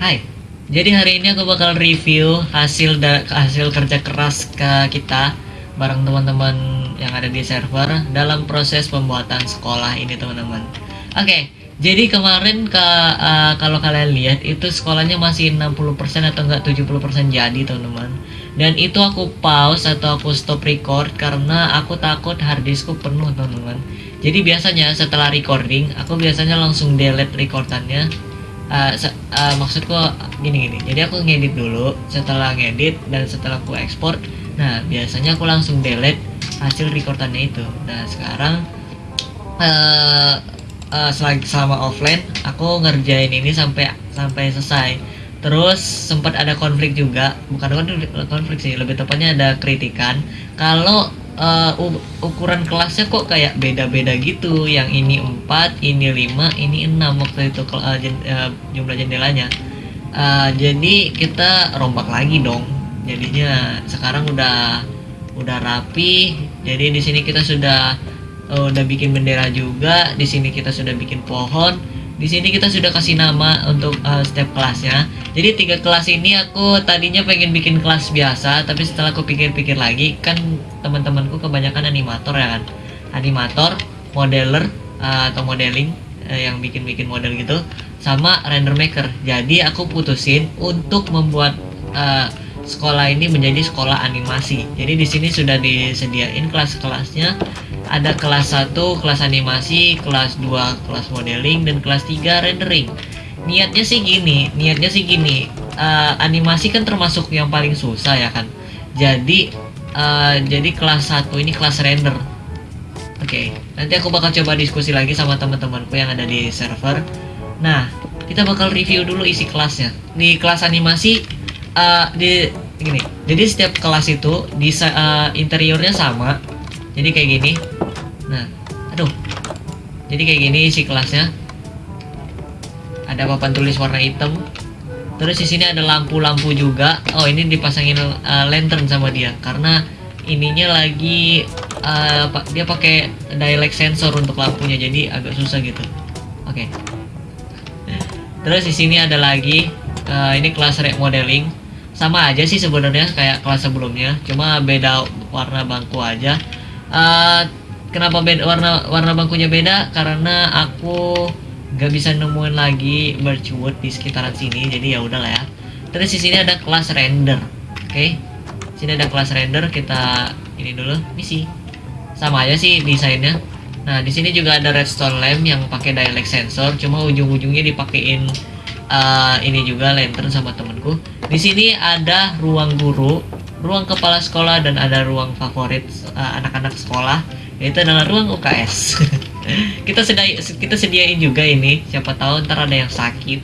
Hai. Jadi hari ini aku bakal review hasil hasil kerja keras ke kita bareng teman-teman yang ada di server dalam proses pembuatan sekolah ini teman-teman. Oke, okay, jadi kemarin ke uh, kalau kalian lihat itu sekolahnya masih 60% atau enggak 70% jadi teman-teman. Dan itu aku pause atau aku stop record karena aku takut harddiskku penuh teman-teman. Jadi biasanya setelah recording aku biasanya langsung delete recordannya uh, uh, maksudku gini gini. Jadi aku ngedit dulu setelah ngedit dan setelah aku ekspor nah biasanya aku langsung delete hasil recordannya itu. Nah sekarang uh, uh, selama offline aku ngerjain ini sampai sampai selesai. Terus sempat ada konflik juga. Bukan konflik sih lebih tepatnya ada kritikan. Kalau uh, ukuran kelasnya kok kayak beda-beda gitu. Yang ini 4 ini 5 ini 6 waktu itu uh, jumlah jendelanya. Uh, jadi kita rombak lagi dong. Jadinya sekarang udah udah rapi. Jadi di sini kita sudah uh, udah bikin bendera juga. Di sini kita sudah bikin pohon di sini kita sudah kasih nama untuk uh, setiap kelasnya. Jadi tiga kelas ini aku tadinya pengen bikin kelas biasa tapi setelah aku pikir-pikir lagi kan teman-temanku kebanyakan animator ya kan? Animator modeler uh, atau modeling uh, yang bikin-bikin model gitu sama render maker. Jadi aku putusin untuk membuat uh, sekolah ini menjadi sekolah animasi. Jadi di sini sudah disediain kelas-kelasnya ada kelas 1 kelas animasi kelas 2 kelas modeling dan kelas 3 rendering. Niatnya sih gini niatnya sih gini. Uh, animasi kan termasuk yang paling susah ya kan? Jadi uh, jadi kelas 1 ini kelas render. Oke okay. nanti aku bakal coba diskusi lagi sama teman-temanku yang ada di server. Nah kita bakal review dulu isi kelasnya. Di kelas animasi uh, di gini. Jadi setiap kelas itu di uh, interiornya sama. Jadi kayak gini nah aduh. Jadi kayak gini isi kelasnya. Ada papan tulis warna hitam. Terus di sini ada lampu-lampu juga. Oh ini dipasangin uh, lantern sama dia. Karena ininya lagi uh, dia pakai dialect sensor untuk lampunya jadi agak susah gitu. Oke. Okay. terus di sini ada lagi uh, ini kelas remodeling sama aja sih sebenarnya kayak kelas sebelumnya. Cuma beda warna bangku aja. Uh, kenapa beda warna warna bangkunya beda? Karena aku nggak bisa nemuin lagi birchwood di sekitaran sini jadi ya udahlah ya. Terus di sini ada kelas render oke? Okay? sini ada kelas render kita ini dulu misi. Sama aja sih desainnya. Nah di sini juga ada redstone lamp yang pakai dialect sensor cuma ujung-ujungnya dipakein uh, ini juga lantern sama temenku di sini ada ruang guru ruang kepala sekolah dan ada ruang favorit eh, anak-anak uh, sekolah itu adalah ruang UKS kita sedia kita sediain juga ini. Siapa tahu ntar ada yang sakit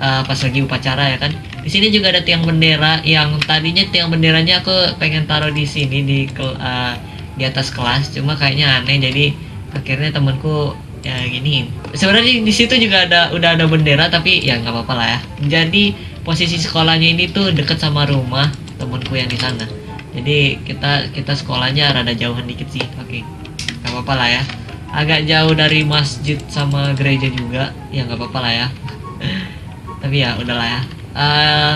uh, pas lagi upacara ya kan? Di sini juga ada tiang bendera yang tadinya tiang benderanya aku pengen taruh di sini di uh, di atas kelas. Cuma kayaknya aneh jadi akhirnya temanku ya gini. Sebenarnya di situ juga ada udah ada bendera tapi ya nggak apa-apa lah ya. Jadi posisi sekolahnya ini tuh deket sama rumah temanku yang di sana. Jadi kita kita sekolahnya rada jauhan dikit sih oke okay apa-apa lah ya. Agak jauh dari masjid sama gereja juga. Ya nggak apa-apa lah ya. Tapi ya udahlah ya. Uh, eh,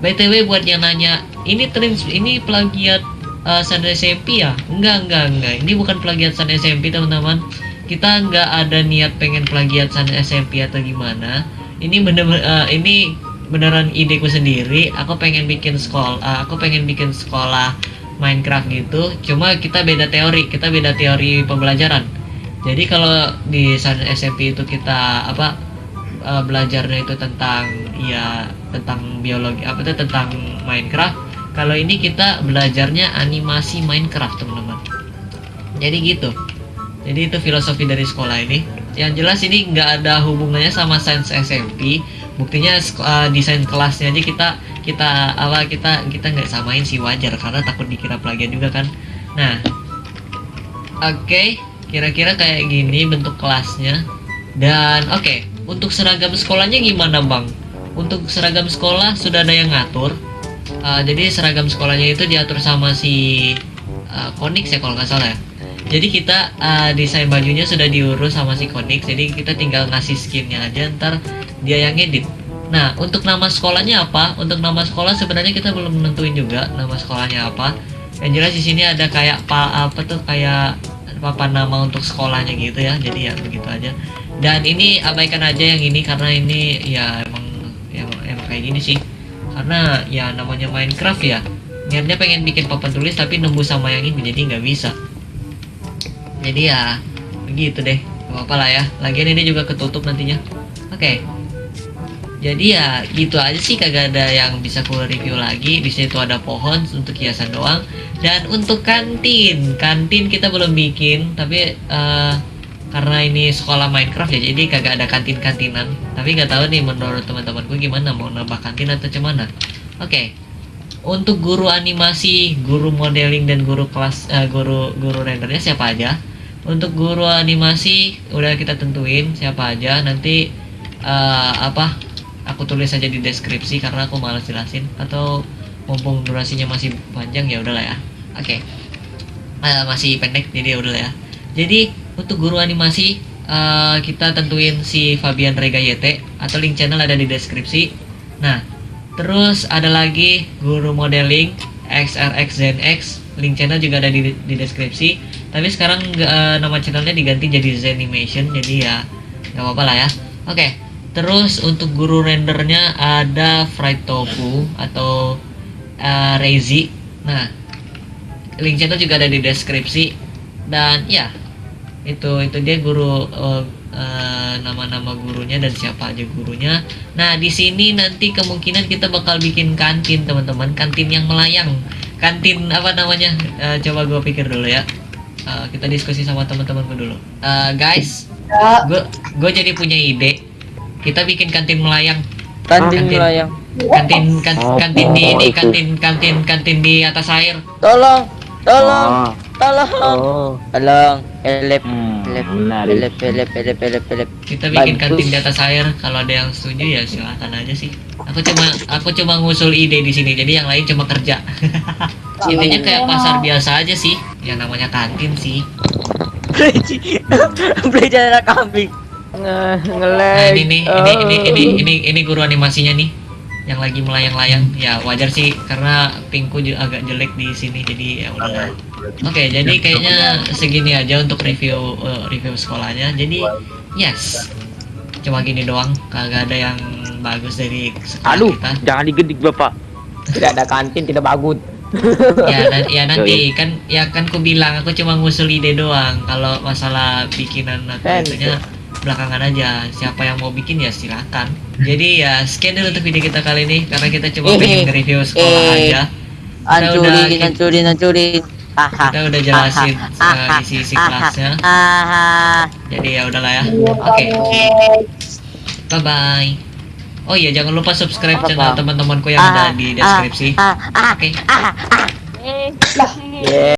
btw buat yang nanya ini trim ini plagiat uh, San SMP ya? Enggak enggak enggak. Ini bukan plagiat San SMP teman-teman. Kita nggak ada niat pengen plagiat San SMP atau gimana. Ini bener, -bener uh, ini beneran ideku sendiri. Aku pengen bikin sekolah uh, aku pengen bikin sekolah Minecraft gitu cuma kita beda teori kita beda teori pembelajaran. Jadi kalau di SMP itu kita apa uh, belajarnya itu tentang ya tentang biologi apa itu tentang Minecraft kalau ini kita belajarnya animasi Minecraft teman-teman. Jadi gitu. Jadi itu filosofi dari sekolah ini. Yang jelas ini nggak ada hubungannya sama sains SMP buktinya uh, desain kelasnya aja kita kita apa kita kita nggak samain sih wajar karena takut dikira plagiat juga kan. Nah oke okay, kira-kira kayak gini bentuk kelasnya. Dan oke okay, untuk seragam sekolahnya gimana bang? Untuk seragam sekolah sudah ada yang ngatur. Uh, jadi seragam sekolahnya itu diatur sama si uh, Konix ya kalau nggak salah ya. Jadi kita uh, desain bajunya sudah diurus sama si Konix. Jadi kita tinggal ngasih skinnya aja ntar dia yang edit Nah, untuk nama sekolahnya apa? Untuk nama sekolah sebenarnya kita belum nentuin juga nama sekolahnya apa. Yang jelas di sini ada kayak pa, apa tuh kayak papan nama untuk sekolahnya gitu ya. Jadi ya begitu aja. Dan ini abaikan aja yang ini karena ini ya emang ya, emang kayak gini sih. Karena ya namanya Minecraft ya. Niatnya pengen bikin papan tulis tapi nembus sama yang ini jadi nggak bisa. Jadi ya begitu deh. Gak apa-apa lah ya. Lagian ini juga ketutup nantinya. Oke jadi ya gitu aja sih. Kagak ada yang bisa ku review lagi. Di situ ada pohon untuk hiasan doang. Dan untuk kantin kantin kita belum bikin. Tapi eh, karena ini sekolah Minecraft ya jadi kagak ada kantin kantinan tapi nggak tahu nih menurut teman-temanku gimana mau nambah kantin atau cuman oke. Untuk guru animasi guru modeling dan guru kelas eh, guru guru rendernya siapa aja? Untuk guru animasi udah kita tentuin siapa aja. Nanti eh, apa aku tulis saja di deskripsi karena aku malas jelasin. Atau mumpung durasinya masih panjang ya udahlah ya. Oke. Eh, masih pendek jadi ya udahlah ya. Jadi untuk guru animasi eh, kita tentuin si Fabian Rega YT atau link channel ada di deskripsi. Nah terus ada lagi guru modeling XRX link channel juga ada di, di deskripsi. Tapi sekarang eh, nama channelnya diganti jadi Zenimation jadi ya nggak apa-apa lah ya. Oke Terus untuk guru rendernya ada fried tofu atau uh, Rezi. Nah, link channel juga ada di deskripsi dan ya itu itu dia guru uh, uh, nama-nama gurunya dan siapa aja gurunya. Nah, di sini nanti kemungkinan kita bakal bikin kantin teman-teman, kantin yang melayang. Kantin apa namanya? Uh, coba gue pikir dulu ya. Uh, kita diskusi sama teman-temanku dulu. Uh, guys, gue gue jadi punya ide kita bikin kantin melayang Kantin Kantin. melayang. kantin kan- Oh, kantin di ini itu. kantin kantin kantin di atas air Tolong, tolong, Oh, tolong, oh. tolong. Elep, Hmm, elep, elep, elep, elep, elep, elep. kita bikin kantin di atas air kalau ada yang setuju ya silahkan aja sih aku cuma aku cuma ngusul ide di sini jadi yang lain cuma kerja intinya kayak pasar biasa aja sih ya namanya kantin sih Beli jalan kambing. Nge nah ngelag. ini nih ini ini ini ini ini guru animasinya nih yang lagi melayang-layang ya wajar sih karena pingku juga agak jelek di sini jadi ya udah Oke, jadi kayaknya segini aja untuk review eh, review sekolahnya. Jadi yes, cuma gini doang, kagak ada yang bagus dari sekolah Aduh, kita. jangan digedik bapak. Tidak ada kantin, tidak bagus. Ya, na- ya nanti kan ya kan ku bilang aku cuma ngusul ide doang. Kalau masalah bikinan atau itunya belakangan aja. Siapa yang mau bikin ya silakan. Jadi ya sekian dulu untuk video kita kali ini karena kita cuma Eh, pengen nge-review sekolah eh. aja. Kita udah Hancurin, hancurin, hancurin. Haha. kita udah jelasin eh, isi-isi kelasnya. Haha. Jadi ya udahlah ya. Oke. Bye bye. Oh iya jangan lupa subscribe channel teman-temanku yang ada di deskripsi. Ah, ah, Oke. ah, ah. Yeah.